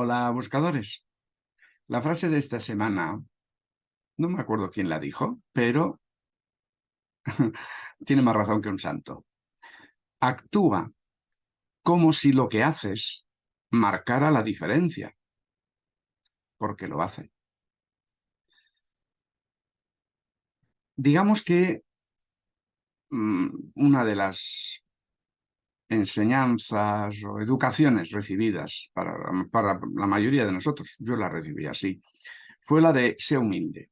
Hola, buscadores. La frase de esta semana, no me acuerdo quién la dijo, pero tiene más razón que un santo. Actúa como si lo que haces marcara la diferencia, porque lo hace. Digamos que mm, una de las enseñanzas o educaciones recibidas para, para la mayoría de nosotros, yo la recibí así, fue la de ser humilde.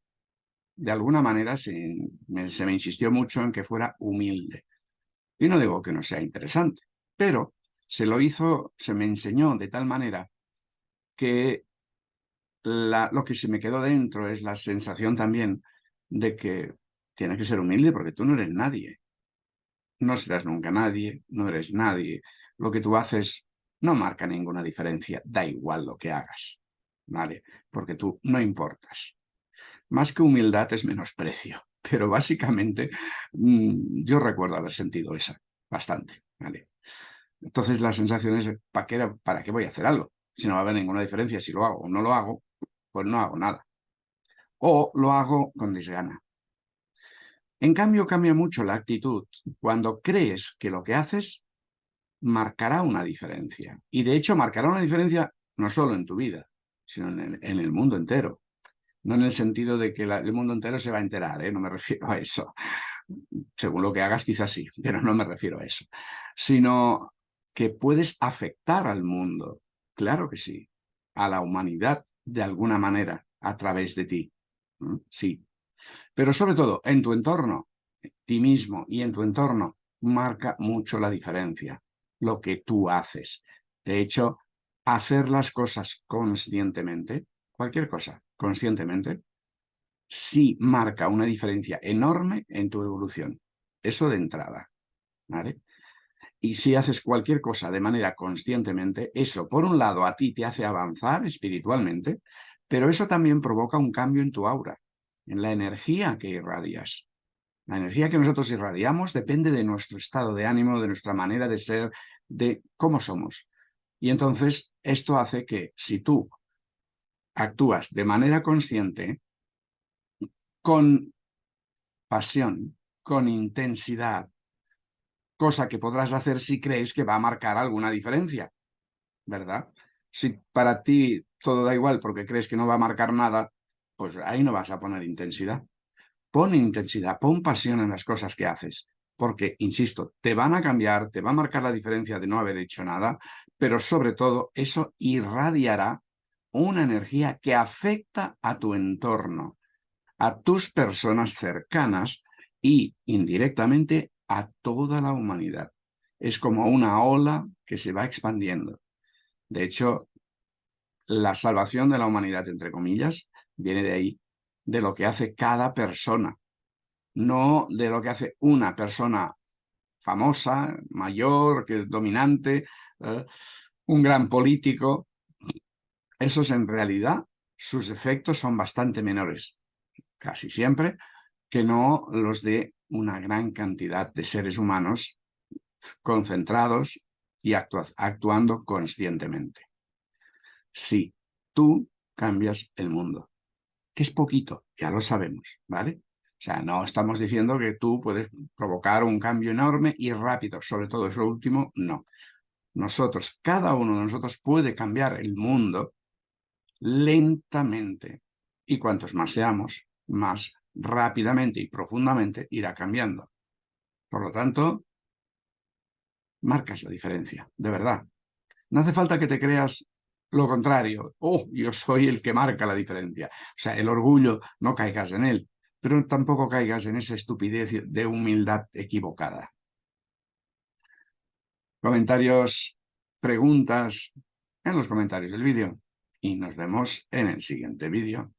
De alguna manera se me, se me insistió mucho en que fuera humilde. Y no digo que no sea interesante, pero se lo hizo, se me enseñó de tal manera que lo que se me quedó dentro es la sensación también de que tienes que ser humilde porque tú no eres nadie no serás nunca nadie, no eres nadie. Lo que tú haces no marca ninguna diferencia, da igual lo que hagas, ¿vale? Porque tú no importas. Más que humildad es menosprecio, pero básicamente mm, yo recuerdo haber sentido esa, bastante, ¿vale? Entonces la sensación es, ¿para qué, ¿para qué voy a hacer algo? Si no va a haber ninguna diferencia, si lo hago o no lo hago, pues no hago nada. O lo hago con desgana. En cambio, cambia mucho la actitud cuando crees que lo que haces marcará una diferencia. Y de hecho marcará una diferencia no solo en tu vida, sino en el, mundo entero. No en el sentido de que el mundo entero se va a enterar, ¿eh? no me refiero a eso. Según lo que hagas quizás sí, pero no me refiero a eso. Sino que puedes afectar al mundo, claro que sí, a la humanidad de alguna manera a través de ti. Sí, pero sobre todo, en tu entorno, ti mismo y en tu entorno, marca mucho la diferencia, lo que tú haces. De hecho, hacer las cosas conscientemente, cualquier cosa, conscientemente, sí marca una diferencia enorme en tu evolución. Eso de entrada, ¿vale? Y si haces cualquier cosa de manera conscientemente, eso, por un lado, a ti te hace avanzar espiritualmente, pero eso también provoca un cambio en tu aura en la energía que irradias. La energía que nosotros irradiamos depende de nuestro estado de ánimo, de nuestra manera de ser, de cómo somos. Y entonces esto hace que si tú actúas de manera consciente, con pasión, con intensidad, cosa que podrás hacer si crees que va a marcar alguna diferencia, ¿verdad? Si para ti todo da igual porque crees que no va a marcar nada, pues ahí no vas a poner intensidad. Pon intensidad, pon pasión en las cosas que haces, porque, insisto, te van a cambiar, te va a marcar la diferencia de no haber hecho nada, pero sobre todo eso irradiará una energía que afecta a tu entorno, a tus personas cercanas y indirectamente a toda la humanidad. Es como una ola que se va expandiendo. De hecho, la salvación de la humanidad, entre comillas, viene de ahí, de lo que hace cada persona, no de lo que hace una persona famosa, mayor, que dominante, eh, un gran político. Esos en realidad, sus efectos son bastante menores, casi siempre, que no los de una gran cantidad de seres humanos concentrados y actuando conscientemente. Sí, tú cambias el mundo que es poquito, ya lo sabemos, ¿vale? O sea, no estamos diciendo que tú puedes provocar un cambio enorme y rápido, sobre todo eso último, no. Nosotros, cada uno de nosotros puede cambiar el mundo lentamente y cuantos más seamos, más rápidamente y profundamente irá cambiando. Por lo tanto, marcas la diferencia, de verdad. No hace falta que te creas lo contrario, oh, yo soy el que marca la diferencia. O sea, el orgullo, no caigas en él, pero tampoco caigas en esa estupidez de humildad equivocada. Comentarios, preguntas en los comentarios del vídeo y nos vemos en el siguiente vídeo.